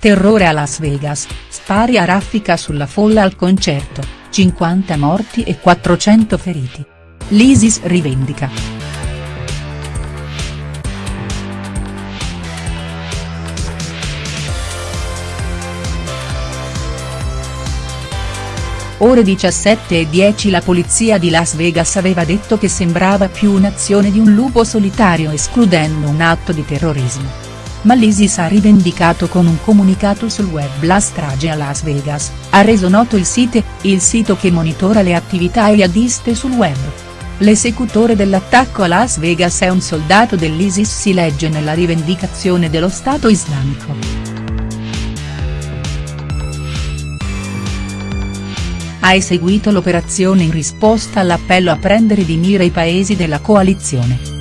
Terrore a Las Vegas, spari a raffica sulla folla al concerto, 50 morti e 400 feriti. L'ISIS rivendica. Ore 17 e 10 la polizia di Las Vegas aveva detto che sembrava più un'azione di un lupo solitario escludendo un atto di terrorismo ma l'ISIS ha rivendicato con un comunicato sul web la strage a Las Vegas, ha reso noto il site, il sito che monitora le attività jihadiste sul web. L'esecutore dell'attacco a Las Vegas è un soldato dell'ISIS si legge nella rivendicazione dello Stato islamico. Ha eseguito l'operazione in risposta all'appello a prendere di mira i paesi della coalizione.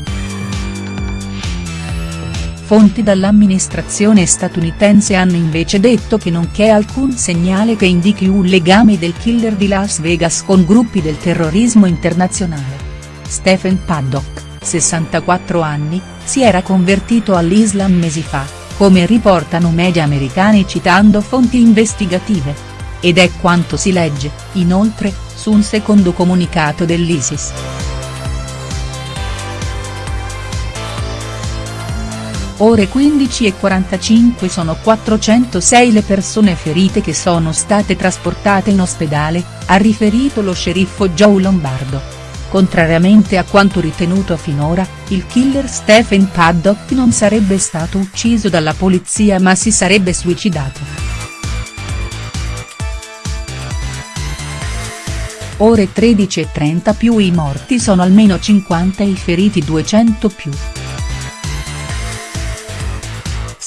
Fonti dall'amministrazione statunitense hanno invece detto che non c'è alcun segnale che indichi un legame del killer di Las Vegas con gruppi del terrorismo internazionale. Stephen Paddock, 64 anni, si era convertito all'Islam mesi fa, come riportano media americani citando fonti investigative. Ed è quanto si legge, inoltre, su un secondo comunicato dell'ISIS. Ore 15 e 45 sono 406 le persone ferite che sono state trasportate in ospedale, ha riferito lo sceriffo Joe Lombardo. Contrariamente a quanto ritenuto finora, il killer Stephen Paddock non sarebbe stato ucciso dalla polizia ma si sarebbe suicidato. Ore 13 e 30 più i morti sono almeno 50 e i feriti 200 più.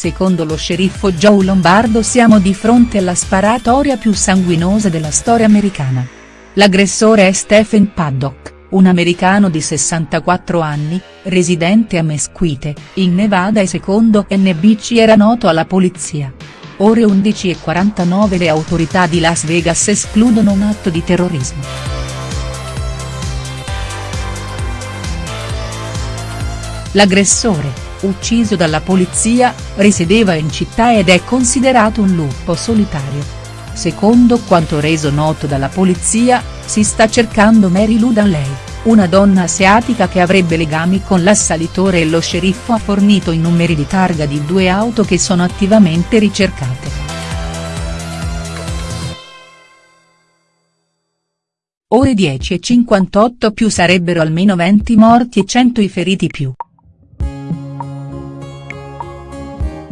Secondo lo sceriffo Joe Lombardo siamo di fronte alla sparatoria più sanguinosa della storia americana. L'aggressore è Stephen Paddock, un americano di 64 anni, residente a Mesquite, in Nevada e secondo NBC era noto alla polizia. Ore 11.49 le autorità di Las Vegas escludono un atto di terrorismo. L'aggressore, ucciso dalla polizia, risiedeva in città ed è considerato un lupo solitario. Secondo quanto reso noto dalla polizia, si sta cercando Mary Lou Danley, una donna asiatica che avrebbe legami con l'assalitore e lo sceriffo ha fornito i numeri di targa di due auto che sono attivamente ricercate. Ore 10 e 58 più sarebbero almeno 20 morti e 100 i feriti più.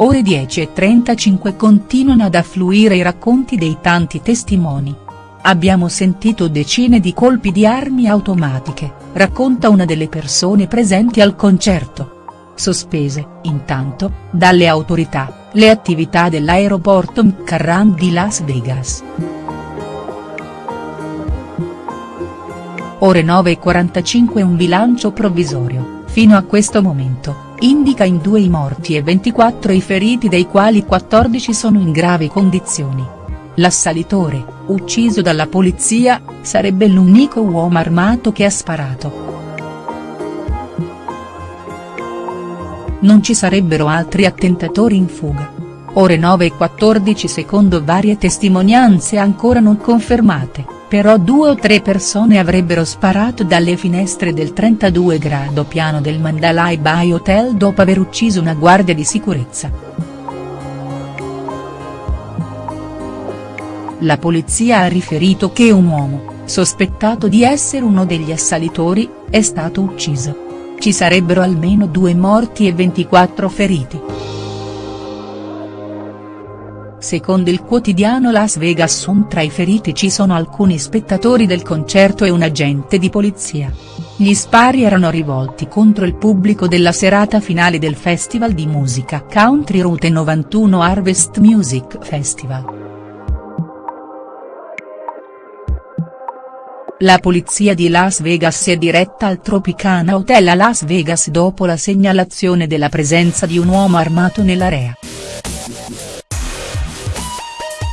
Ore 10 e 35 continuano ad affluire i racconti dei tanti testimoni. Abbiamo sentito decine di colpi di armi automatiche, racconta una delle persone presenti al concerto. Sospese, intanto, dalle autorità, le attività dell'aeroporto McCarran di Las Vegas. Ore 9.45 un bilancio provvisorio, fino a questo momento indica in due i morti e 24 i feriti dei quali 14 sono in gravi condizioni. L'assalitore, ucciso dalla polizia, sarebbe l'unico uomo armato che ha sparato. Non ci sarebbero altri attentatori in fuga. Ore 9 e 14 secondo varie testimonianze ancora non confermate però due o tre persone avrebbero sparato dalle finestre del 32 grado piano del Mandalay Bay Hotel dopo aver ucciso una guardia di sicurezza. La polizia ha riferito che un uomo, sospettato di essere uno degli assalitori, è stato ucciso. Ci sarebbero almeno due morti e 24 feriti. Secondo il quotidiano Las Vegas Sun tra i feriti ci sono alcuni spettatori del concerto e un agente di polizia. Gli spari erano rivolti contro il pubblico della serata finale del festival di musica Country Route 91 Harvest Music Festival. La polizia di Las Vegas è diretta al Tropicana Hotel a Las Vegas dopo la segnalazione della presenza di un uomo armato nell'area.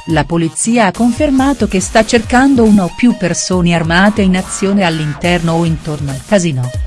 La polizia ha confermato che sta cercando una o più persone armate in azione all'interno o intorno al casino.